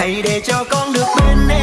Hãy để cho con được bên em.